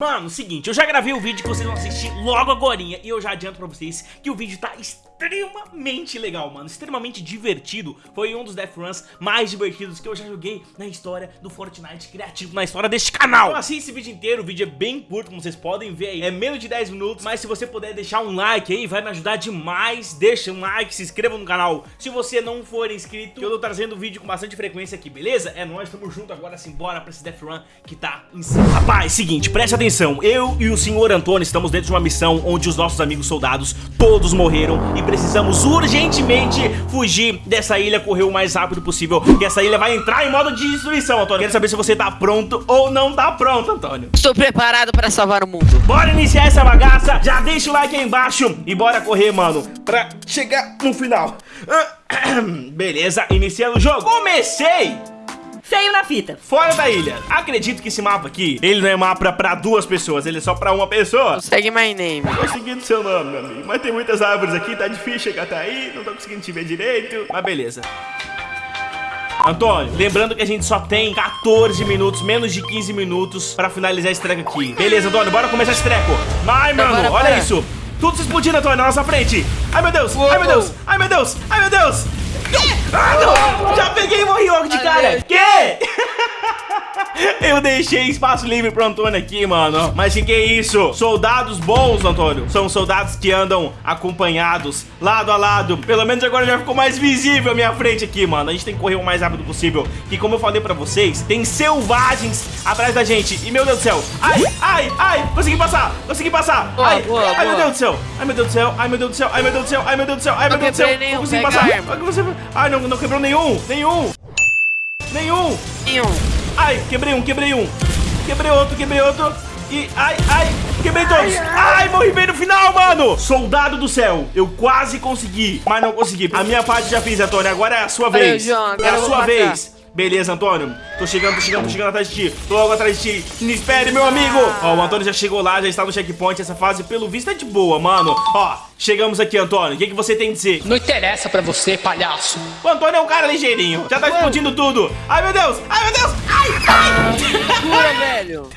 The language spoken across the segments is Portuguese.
Mano, seguinte, eu já gravei o vídeo que vocês vão assistir logo agora E eu já adianto pra vocês que o vídeo tá extremamente legal, mano Extremamente divertido. Foi um dos Death Runs mais divertidos que eu já joguei na história do Fortnite criativo Na história deste canal. Então assista esse vídeo inteiro, o vídeo é bem curto, como vocês podem ver aí. É menos de 10 minutos, mas se você puder deixar um like aí Vai me ajudar demais. Deixa um like, se inscreva no canal. Se você não for inscrito, eu tô trazendo vídeo com bastante frequência aqui, beleza? É nóis, tamo junto agora, simbora pra esse Death Run que tá insano Rapaz, seguinte, preste atenção, eu e o senhor Antônio estamos dentro de uma missão onde os nossos amigos soldados todos morreram e precisamos urgentemente fugir dessa ilha, correr o mais rápido possível, que essa ilha vai entrar em modo de destruição, Antônio. Quero saber se você tá pronto ou não tá pronto, Antônio. Estou preparado para salvar o mundo. Bora iniciar essa bagaça, já deixa o like aí embaixo e bora correr, mano, pra chegar no final. Beleza, iniciando o jogo. Comecei! Feio na fita. Fora da ilha. Acredito que esse mapa aqui, ele não é mapa pra duas pessoas, ele é só pra uma pessoa. Segue my name. Tô seguindo seu nome, meu amigo. Mas tem muitas árvores aqui, tá difícil chegar até aí, não tô conseguindo te ver direito. Mas beleza. Antônio, lembrando que a gente só tem 14 minutos, menos de 15 minutos pra finalizar esse treco aqui. Beleza, Antônio, bora começar esse treco. Vai, mano, bora, olha bora. isso. Tudo se explodindo, Antônio, na nossa frente. Ai, meu Deus, Uou. ai, meu Deus, ai, meu Deus, ai, meu Deus. Ah, não! Já peguei e morri logo de cara! Que? Eu deixei espaço livre pro Antônio aqui, mano. Mas que que é isso? Soldados bons, Antônio. São soldados que andam acompanhados, lado a lado. Pelo menos agora já ficou mais visível a minha frente aqui, mano. A gente tem que correr o mais rápido possível. Que como eu falei pra vocês, tem selvagens atrás da gente. E meu Deus do céu. Ai, ai, ai. Consegui passar. Consegui passar. Boa, ai, boa, ai, boa. meu Deus do céu. Ai, meu Deus do céu. Ai, meu Deus do céu. Ai, meu Deus do céu. Ai, meu Deus do céu. Ai, meu Deus do céu. Não consegui passar. Ai, não, não quebrou nenhum. Nenhum. Nenhum. Nenhum. Ai, quebrei um, quebrei um. Quebrei outro, quebrei outro. E, ai, ai, quebrei todos. Ai, ai, morri bem no final, mano. Soldado do céu, eu quase consegui, mas não consegui. A minha parte já fiz, Antônio, agora é a sua Valeu, vez. É a sua vez. Beleza, Antônio. Tô chegando, tô chegando, tô chegando atrás de ti. Tô logo atrás de ti. Me espere, meu amigo. Ó, o Antônio já chegou lá, já está no checkpoint. Essa fase, pelo visto, é de boa, mano. Ó, chegamos aqui, Antônio. O que, que você tem a dizer? Não interessa pra você, palhaço. O Antônio é um cara ligeirinho. Já tá explodindo tudo. Ai, meu Deus. Ai, meu Deus. Ai, ai. Segura, velho.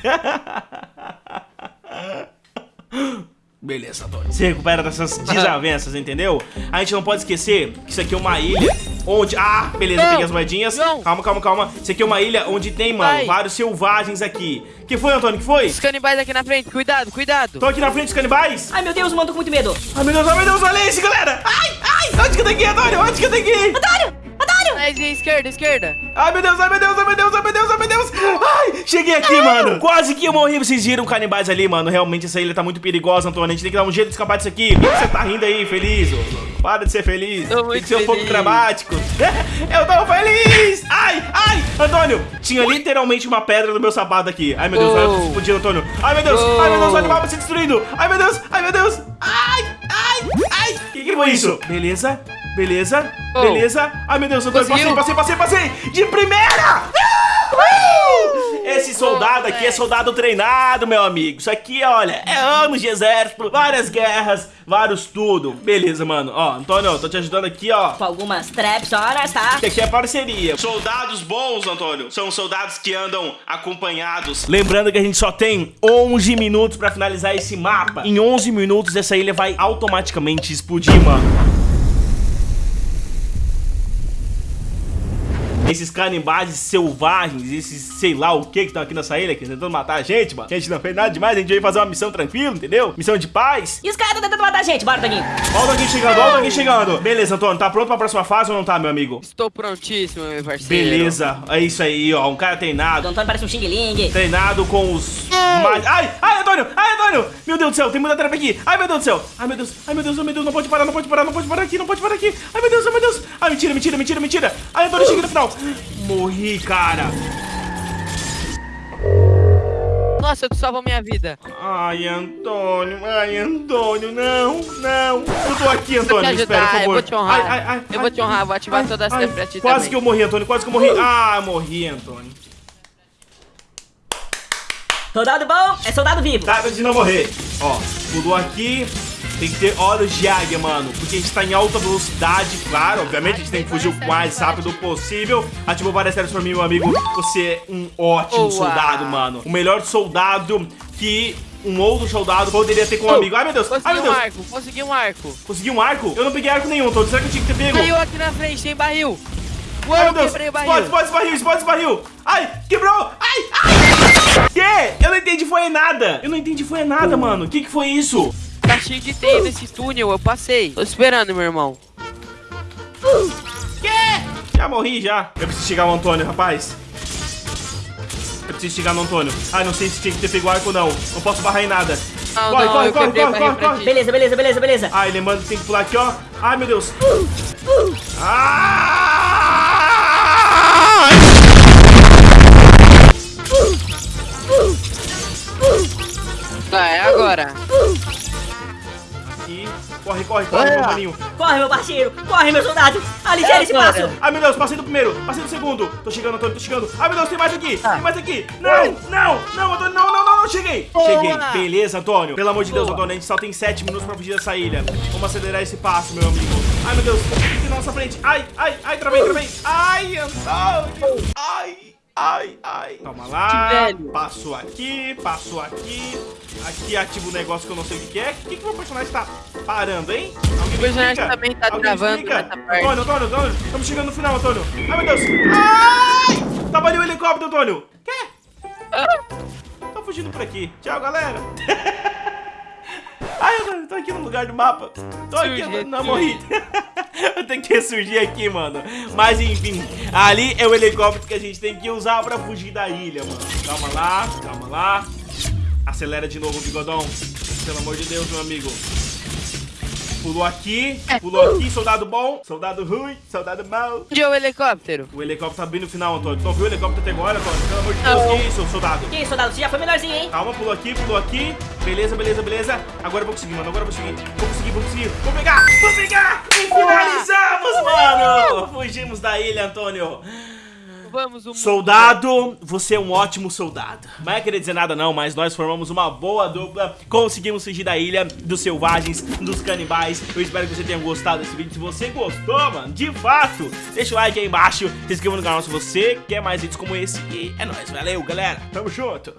Beleza, Antônio. Se recupera dessas desavenças, entendeu? A gente não pode esquecer que isso aqui é uma ilha onde... Ah, beleza, peguei as moedinhas. Não. Calma, calma, calma. Isso aqui é uma ilha onde tem, mano, Vai. vários selvagens aqui. que foi, Antônio? que foi? Os canibais aqui na frente. Cuidado, cuidado. Tô aqui na frente dos canibais. Ai, meu Deus, mano, tô com muito medo. Ai, meu Deus, ai, meu Deus, olha isso, galera. Ai, ai, onde que eu tenho que ir, Antônio? Onde que eu tenho que ir? Antônio! esquerda, esquerda. Ai, meu Deus, ai, meu Deus, ai, meu Deus, ai, meu Deus, meu Deus. Ai, cheguei aqui, mano. Quase que eu morri. Vocês viram canibais ali, mano. Realmente essa ilha tá muito perigosa, Antônio. A gente tem que dar um jeito de escapar disso aqui. Por que você tá rindo aí, feliz? Para de ser feliz. Tô muito tem que ser um pouco dramático. eu tô feliz. Ai, ai, Antônio. Tinha literalmente uma pedra no meu sapato aqui. Ai, meu Deus, oh. vai explodir, Antônio. Ai, meu Deus, oh. ai, meu Deus, olha o mapa se destruindo. Ai, meu Deus, ai, meu Deus. Ai, ai, ai. O que, que foi isso? Beleza. Beleza, oh. beleza. Ai, meu Deus, eu tô... passei, passei, passei, passei. De primeira! Esse soldado aqui é soldado treinado, meu amigo. Isso aqui, olha, é anos de exército, várias guerras, vários tudo. Beleza, mano. Ó, Antônio, tô te ajudando aqui, ó. Com algumas traps horas, tá? Que aqui é parceria. Soldados bons, Antônio, são soldados que andam acompanhados. Lembrando que a gente só tem 11 minutos pra finalizar esse mapa. Em 11 minutos, essa ilha vai automaticamente explodir, mano. Esses canibais selvagens, esses sei lá o que que estão aqui nessa ilha, aqui, tentando matar a gente, mano. Que a gente não fez nada demais, a gente veio fazer uma missão tranquila, entendeu? Missão de paz. E os caras estão tentando matar a gente, bora, Toguinho. Ó o Toguinho chegando, ó o Toguinho chegando. Beleza, Antônio, tá pronto pra próxima fase ou não tá, meu amigo? Estou prontíssimo, meu parceiro. Beleza, é isso aí, ó, um cara treinado. O Antônio parece um xing-ling. Treinado com os... Mais... Ai, ai, Antônio, ai, Antônio. Meu Deus do céu, tem muita trapa aqui. Ai, meu Deus do céu. Ai, meu Deus, ai, meu Deus, ai, meu Deus, não pode parar, não pode parar, não pode parar aqui, não pode parar aqui. Ai, meu Deus, ai, meu Deus. Ai, mentira, mentira, mentira, mentira. Ai, Antônio, chega no final. Morri, cara. Nossa, tu salvou minha vida. Ai, Antônio, ai, Antônio, não, não. Eu tô aqui, Antônio, me espera, por favor. Eu vou te honrar. Ai, ai, ai, eu vou te honrar, vou ativar todas as pra ti Quase também. que eu morri, Antônio, quase que eu morri. Ah, morri, Antônio. Soldado bom é soldado vivo. Tá, de não morrer. Ó, pulou aqui, tem que ter olhos de águia, mano. Porque a gente tá em alta velocidade, claro. Obviamente, a gente tem que fugir o mais rápido possível. Ativou várias séries pra mim, meu amigo. Você é um ótimo soldado, mano. O melhor soldado que um outro soldado poderia ter com um amigo. Ai, meu Deus. Ai, Consegui meu um Deus. arco, consegui um arco. Conseguiu um arco? Eu não peguei arco nenhum, Antônio. Será que eu tinha que ter pego? Caiu aqui na frente, tem barril. Uou, Ai, meu Deus. quebrei o Explode, explode esse barril, explode esse barril. Ai, quebrou. Ai, ai. Que? Eu não entendi, foi nada. Eu não entendi, foi nada, mano. O que que foi isso? Cheio de teia nesse túnel, eu passei. Tô esperando, meu irmão. Já morri, já. Eu preciso chegar no Antônio, rapaz. Eu preciso chegar no Antônio. Ai, não sei se tinha que ter pego arco ou não. Não posso barrar em nada. Não, corre, não, corre, corre, corre, corre, corre. Beleza, beleza, beleza, beleza. Ai, lembrando que tem que pular aqui, ó. Ai, meu Deus. Ai! Corre, corre, corre, meu maninho. Corre, meu parceiro. Corre, meu soldado. Aligeira esse Agora. passo. Ai, meu Deus, passei do primeiro, passei do segundo. Tô chegando, Antônio, tô chegando. Ai, meu Deus, tem mais aqui, tem mais aqui. Não, não, não, Antônio, não, não, não, não, cheguei. Cheguei, beleza, Antônio. Pelo amor de Deus, Antônio, a gente só tem sete minutos pra fugir dessa ilha. Vamos acelerar esse passo, meu amigo. Ai, meu Deus, tem na nossa frente. Ai, ai, ai, travei, travei. Ai, Antônio. Ai, ai, ai. Calma lá. Que velho. Passo aqui, passo aqui. Aqui ativa o negócio que eu não sei o que é. O que que o meu personagem tá parando, hein? Alguém me personagem explica? também tá Alguém travando explica? nessa parte. Antônio, Antônio, Antônio. Estamos chegando no final, Antônio. Ai, meu Deus. Ai! Tava ali o helicóptero, Antônio. Quê? Tô fugindo por aqui. Tchau, galera. Ai, Antônio, tô aqui no lugar do mapa. Tô aqui, não morri. Eu tenho que ressurgir aqui, mano. Mas enfim, ali é o helicóptero que a gente tem que usar pra fugir da ilha, mano. Calma lá, calma lá. Acelera de novo, bigodão. Pelo amor de Deus, meu amigo. Pulou aqui, pulou aqui, soldado bom, soldado ruim, soldado mau. Onde é o helicóptero? O helicóptero tá bem no final, Antônio. Tu não viu o helicóptero até agora, Antônio? Pelo amor de Deus, que isso, soldado? Que isso, soldado? Você já foi melhorzinho, hein? Calma, pulou aqui, pulou aqui. Beleza, beleza, beleza. Agora eu vou conseguir, mano. Agora eu vou conseguir. Vou conseguir, vou conseguir. Vou pegar, vou pegar. E finalizamos, mano. Fugimos da ilha, Antônio. Vamos, um Soldado, você é um ótimo soldado. Não é querer dizer nada não, mas nós formamos uma boa dupla. Conseguimos fugir da ilha dos selvagens, dos canibais. Eu espero que você tenha gostado desse vídeo. Se você gostou, mano, de fato, deixa o like aí embaixo. Se inscreva no canal se você quer mais vídeos como esse. E é nóis, valeu, galera. Tamo junto.